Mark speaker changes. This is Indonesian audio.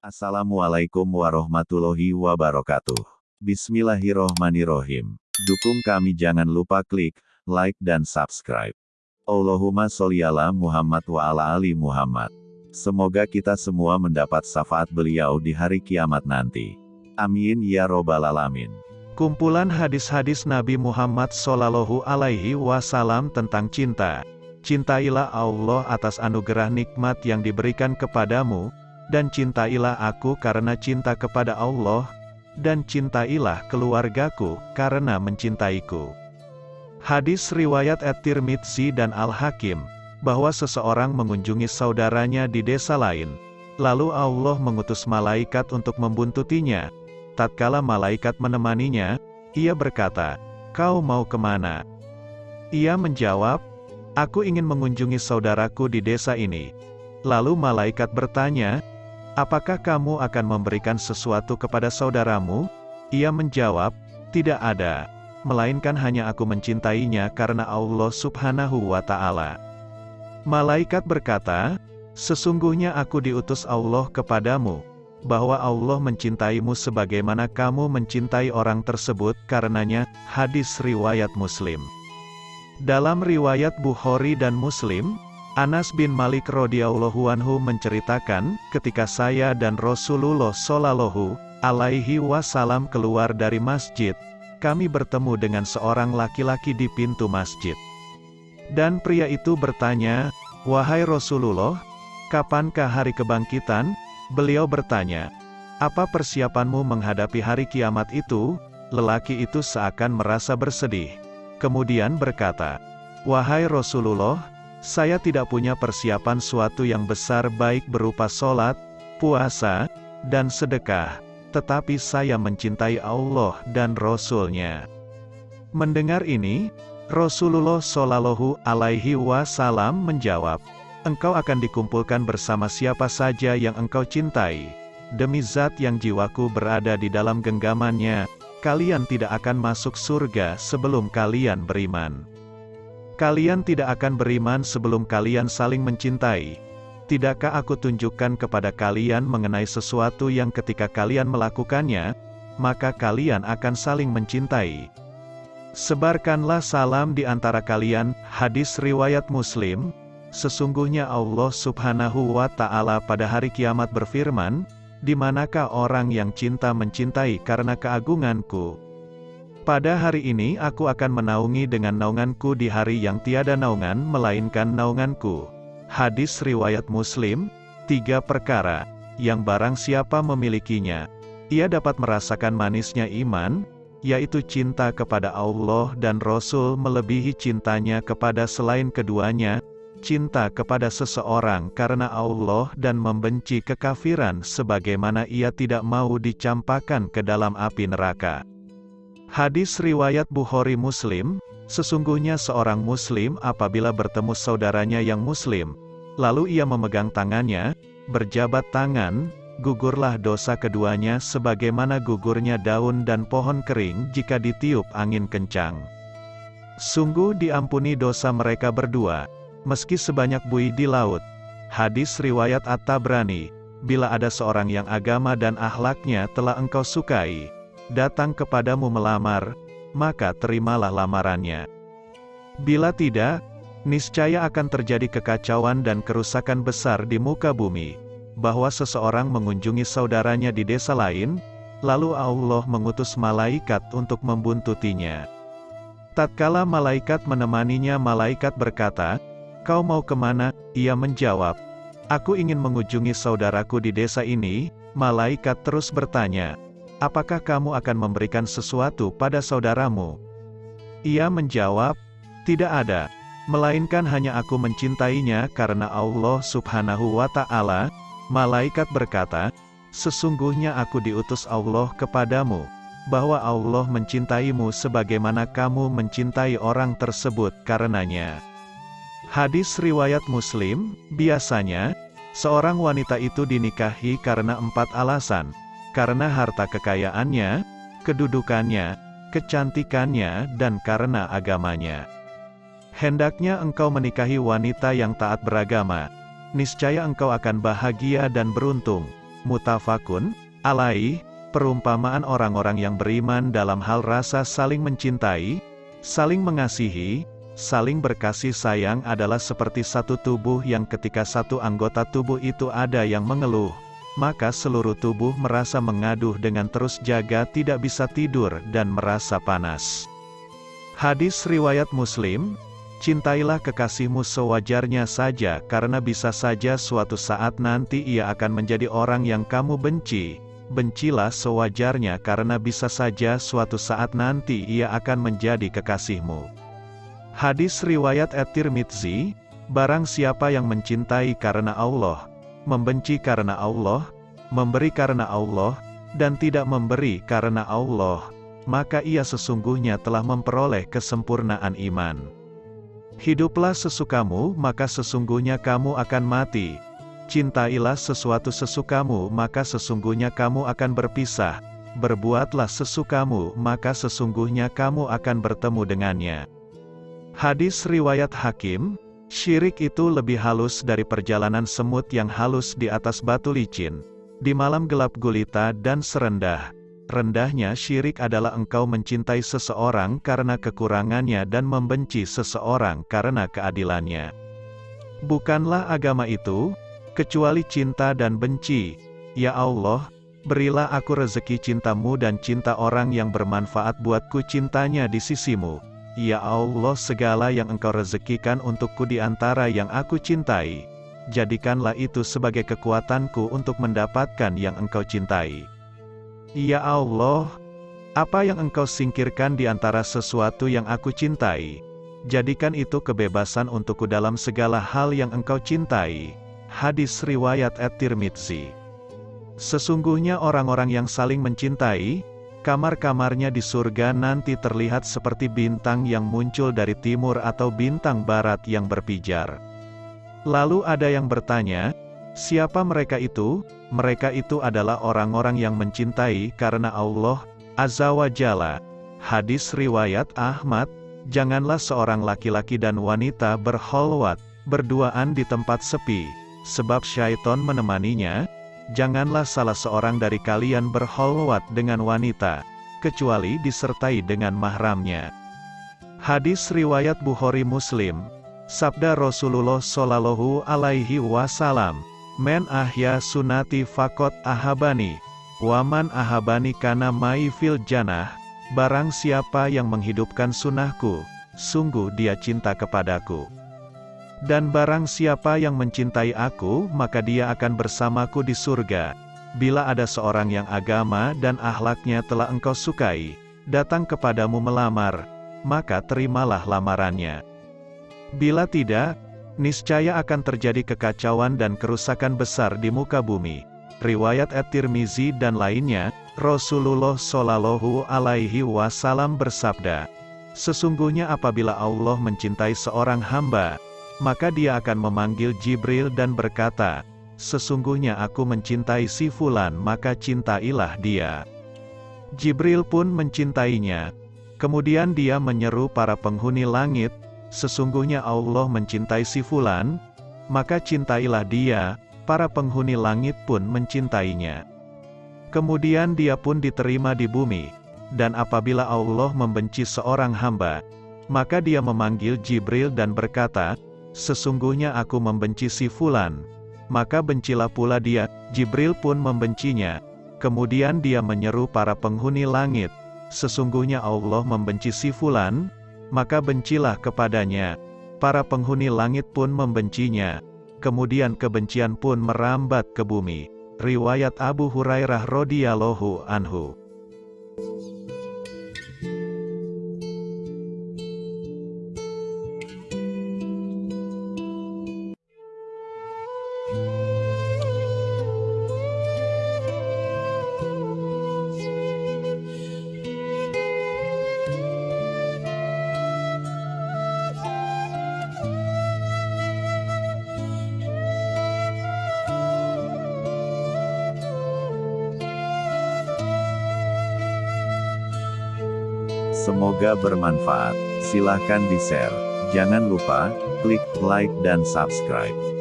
Speaker 1: Assalamualaikum warahmatullahi wabarakatuh. Bismillahirrohmanirrohim. Dukung kami jangan lupa klik like dan subscribe. Allahumma sholli Muhammad wa ala ali Muhammad. Semoga kita semua mendapat syafaat beliau di hari kiamat nanti. Amin ya robbal alamin.
Speaker 2: Kumpulan hadis-hadis Nabi Muhammad Sallallahu Alaihi Wasallam tentang cinta. Cintailah Allah atas anugerah nikmat yang diberikan kepadamu, dan cintailah aku karena cinta kepada Allah, dan cintailah keluargaku karena mencintaiku. Hadis riwayat At-Tirmidzi dan Al-Hakim, bahwa seseorang mengunjungi saudaranya di desa lain, lalu Allah mengutus malaikat untuk membuntutinya. Tatkala malaikat menemaninya, ia berkata, Kau mau ke mana? Ia menjawab, Aku ingin mengunjungi saudaraku di desa ini. Lalu malaikat bertanya, Apakah kamu akan memberikan sesuatu kepada saudaramu? Ia menjawab, Tidak ada, melainkan hanya aku mencintainya karena Allah subhanahu wa ta'ala. Malaikat berkata, Sesungguhnya aku diutus Allah kepadamu, bahwa Allah mencintaimu sebagaimana kamu mencintai orang tersebut karenanya, hadis riwayat muslim. Dalam riwayat Bukhari dan Muslim, Anas bin Malik radhiyallahu anhu menceritakan, ketika saya dan Rasulullah shallallahu alaihi wasallam keluar dari masjid, kami bertemu dengan seorang laki-laki di pintu masjid. Dan pria itu bertanya, "Wahai Rasulullah, kapankah hari kebangkitan?" Beliau bertanya, "Apa persiapanmu menghadapi hari kiamat itu?" Lelaki itu seakan merasa bersedih. Kemudian berkata, "Wahai Rasulullah, saya tidak punya persiapan suatu yang besar baik berupa sholat, puasa, dan sedekah, tetapi saya mencintai Allah dan Rasul-Nya." Mendengar ini, Rasulullah Shallallahu Alaihi Wasallam menjawab, "Engkau akan dikumpulkan bersama siapa saja yang engkau cintai. Demi Zat yang jiwaku berada di dalam genggamannya, kalian tidak akan masuk surga sebelum kalian beriman. Kalian tidak akan beriman sebelum kalian saling mencintai. Tidakkah aku tunjukkan kepada kalian mengenai sesuatu yang ketika kalian melakukannya, maka kalian akan saling mencintai. Sebarkanlah salam di antara kalian, hadis riwayat Muslim, sesungguhnya Allah subhanahu wa ta'ala pada hari kiamat berfirman, di manakah orang yang cinta mencintai karena keagunganku? Pada hari ini aku akan menaungi dengan naunganku di hari yang tiada naungan melainkan naunganku. Hadis Riwayat Muslim, tiga perkara, yang barang siapa memilikinya, ia dapat merasakan manisnya iman, yaitu cinta kepada Allah dan Rasul melebihi cintanya kepada selain keduanya, cinta kepada seseorang karena Allah dan membenci kekafiran sebagaimana ia tidak mau dicampakkan ke dalam api neraka. Hadis Riwayat Bukhari Muslim, sesungguhnya seorang Muslim apabila bertemu saudaranya yang Muslim, lalu ia memegang tangannya, berjabat tangan, gugurlah dosa keduanya sebagaimana gugurnya daun dan pohon kering jika ditiup angin kencang. Sungguh diampuni dosa mereka berdua, meski sebanyak buih di laut. Hadis riwayat At-Tabrani, bila ada seorang yang agama dan ahlaknya telah engkau sukai, datang kepadamu melamar, maka terimalah lamarannya. Bila tidak, niscaya akan terjadi kekacauan dan kerusakan besar di muka bumi, bahwa seseorang mengunjungi saudaranya di desa lain, lalu Allah mengutus malaikat untuk membuntutinya. Tatkala malaikat menemaninya malaikat berkata, Kau mau ke mana? Ia menjawab, Aku ingin mengunjungi saudaraku di desa ini. Malaikat terus bertanya, Apakah kamu akan memberikan sesuatu pada saudaramu? Ia menjawab, Tidak ada, melainkan hanya aku mencintainya karena Allah subhanahu wa ta'ala. Malaikat berkata, Sesungguhnya aku diutus Allah kepadamu, bahwa Allah mencintaimu sebagaimana kamu mencintai orang tersebut karenanya. Hadis riwayat Muslim, biasanya, seorang wanita itu dinikahi karena empat alasan, karena harta kekayaannya, kedudukannya, kecantikannya, dan karena agamanya. Hendaknya engkau menikahi wanita yang taat beragama, niscaya engkau akan bahagia dan beruntung, Mutafakun, alaih, perumpamaan orang-orang yang beriman dalam hal rasa saling mencintai, saling mengasihi, saling berkasih sayang adalah seperti satu tubuh yang ketika satu anggota tubuh itu ada yang mengeluh, maka seluruh tubuh merasa mengaduh dengan terus jaga tidak bisa tidur dan merasa panas. Hadis Riwayat Muslim, Cintailah kekasihmu sewajarnya saja karena bisa saja suatu saat nanti ia akan menjadi orang yang kamu benci. Bencilah sewajarnya karena bisa saja suatu saat nanti ia akan menjadi kekasihmu. Hadis Riwayat At-Tirmidzi, Barang siapa yang mencintai karena Allah, membenci karena Allah, memberi karena Allah, dan tidak memberi karena Allah, maka ia sesungguhnya telah memperoleh kesempurnaan iman. Hiduplah sesukamu, maka sesungguhnya kamu akan mati. Cintailah sesuatu sesukamu, maka sesungguhnya kamu akan berpisah. Berbuatlah sesukamu, maka sesungguhnya kamu akan bertemu dengannya. Hadis Riwayat Hakim, syirik itu lebih halus dari perjalanan semut yang halus di atas batu licin, di malam gelap gulita dan serendah. Rendahnya syirik adalah engkau mencintai seseorang karena kekurangannya dan membenci seseorang karena keadilannya. Bukanlah agama itu, kecuali cinta dan benci. Ya Allah, berilah aku rezeki cintamu dan cinta orang yang bermanfaat buatku cintanya di sisimu. Ya Allah segala yang engkau rezekikan untukku di antara yang aku cintai, jadikanlah itu sebagai kekuatanku untuk mendapatkan yang engkau cintai. Ya Allah, apa yang engkau singkirkan di antara sesuatu yang aku cintai, jadikan itu kebebasan untukku dalam segala hal yang engkau cintai. Hadis Riwayat At-Tirmidzi Sesungguhnya orang-orang yang saling mencintai, Kamar-kamarnya di surga nanti terlihat seperti bintang yang muncul dari timur atau bintang barat yang berpijar. Lalu ada yang bertanya, siapa mereka itu? Mereka itu adalah orang-orang yang mencintai karena Allah, Azza wa Jalla. Hadis Riwayat Ahmad, janganlah seorang laki-laki dan wanita berholwat, berduaan di tempat sepi, sebab syaiton menemaninya, janganlah salah seorang dari kalian berholwat dengan wanita, kecuali disertai dengan mahramnya. Hadis Riwayat Bukhari Muslim, Sabda Rasulullah Shallallahu Alaihi Wasallam, Men ahya sunati fakot ahabani, waman ahabani kana mai fil janah, barang siapa yang menghidupkan sunnahku, sungguh dia cinta kepadaku. Dan barang siapa yang mencintai aku, maka dia akan bersamaku di surga. Bila ada seorang yang agama dan ahlaknya telah engkau sukai, datang kepadamu melamar, maka terimalah lamarannya. Bila tidak, niscaya akan terjadi kekacauan dan kerusakan besar di muka bumi. Riwayat At-Tirmizi dan lainnya, Rasulullah Shallallahu Alaihi Wasallam bersabda, Sesungguhnya apabila Allah mencintai seorang hamba, maka dia akan memanggil Jibril dan berkata, Sesungguhnya aku mencintai si Fulan maka cintailah dia. Jibril pun mencintainya. Kemudian dia menyeru para penghuni langit, Sesungguhnya Allah mencintai si Fulan, maka cintailah dia, para penghuni langit pun mencintainya. Kemudian dia pun diterima di bumi, dan apabila Allah membenci seorang hamba, maka dia memanggil Jibril dan berkata, Sesungguhnya aku membenci si Fulan. Maka bencilah pula dia, Jibril pun membencinya. Kemudian dia menyeru para penghuni langit. Sesungguhnya Allah membenci si Fulan, maka bencilah kepadanya. Para penghuni langit pun membencinya. Kemudian kebencian pun merambat ke bumi. Riwayat Abu Hurairah radhiyallahu anhu.
Speaker 1: Semoga bermanfaat. Silahkan di-share. Jangan lupa, klik like dan subscribe.